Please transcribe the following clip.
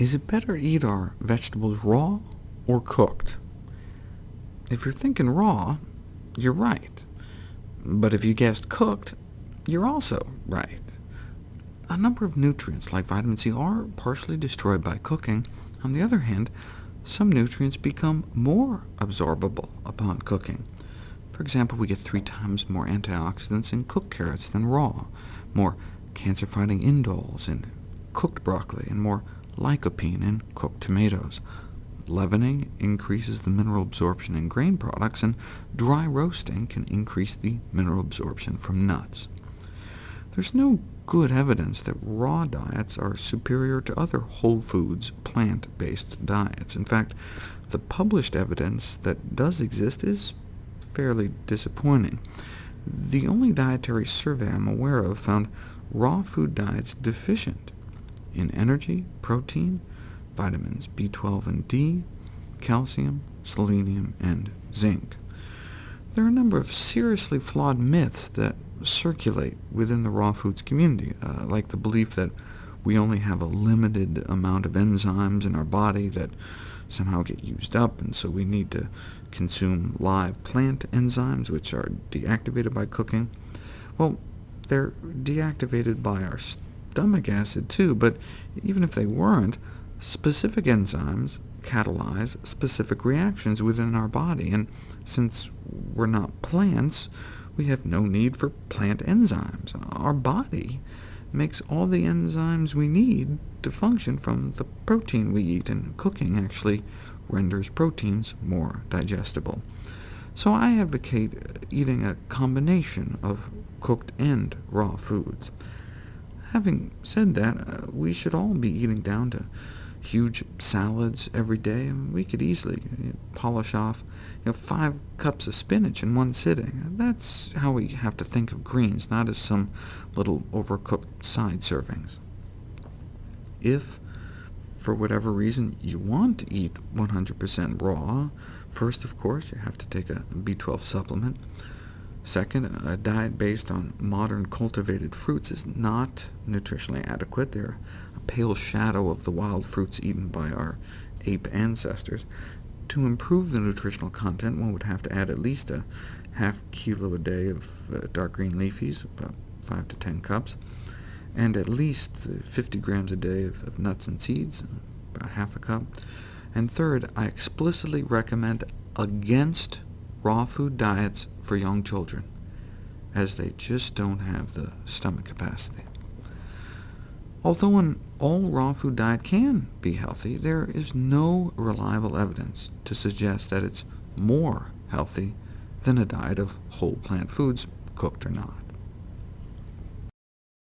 Is it better to eat our vegetables raw or cooked? If you're thinking raw, you're right. But if you guessed cooked, you're also right. A number of nutrients, like vitamin C, are partially destroyed by cooking. On the other hand, some nutrients become more absorbable upon cooking. For example, we get three times more antioxidants in cooked carrots than raw, more cancer-fighting indoles in cooked broccoli, and more lycopene in cooked tomatoes. Leavening increases the mineral absorption in grain products, and dry roasting can increase the mineral absorption from nuts. There's no good evidence that raw diets are superior to other whole foods, plant-based diets. In fact, the published evidence that does exist is fairly disappointing. The only dietary survey I'm aware of found raw food diets deficient in energy, protein, vitamins B12 and D, calcium, selenium, and zinc. There are a number of seriously flawed myths that circulate within the raw foods community, uh, like the belief that we only have a limited amount of enzymes in our body that somehow get used up, and so we need to consume live plant enzymes, which are deactivated by cooking. Well, they're deactivated by our stomach acid too, but even if they weren't, specific enzymes catalyze specific reactions within our body, and since we're not plants, we have no need for plant enzymes. Our body makes all the enzymes we need to function from the protein we eat, and cooking actually renders proteins more digestible. So I advocate eating a combination of cooked and raw foods. Having said that, uh, we should all be eating down to huge salads every day. We could easily polish off you know, five cups of spinach in one sitting. That's how we have to think of greens, not as some little overcooked side servings. If, for whatever reason, you want to eat 100% raw, first, of course, you have to take a B12 supplement. Second, a diet based on modern cultivated fruits is not nutritionally adequate. They're a pale shadow of the wild fruits eaten by our ape ancestors. To improve the nutritional content, one would have to add at least a half kilo a day of uh, dark green leafies, about 5 to 10 cups, and at least 50 grams a day of, of nuts and seeds, about half a cup. And third, I explicitly recommend against raw food diets for young children, as they just don't have the stomach capacity. Although an all-raw food diet can be healthy, there is no reliable evidence to suggest that it's more healthy than a diet of whole plant foods, cooked or not.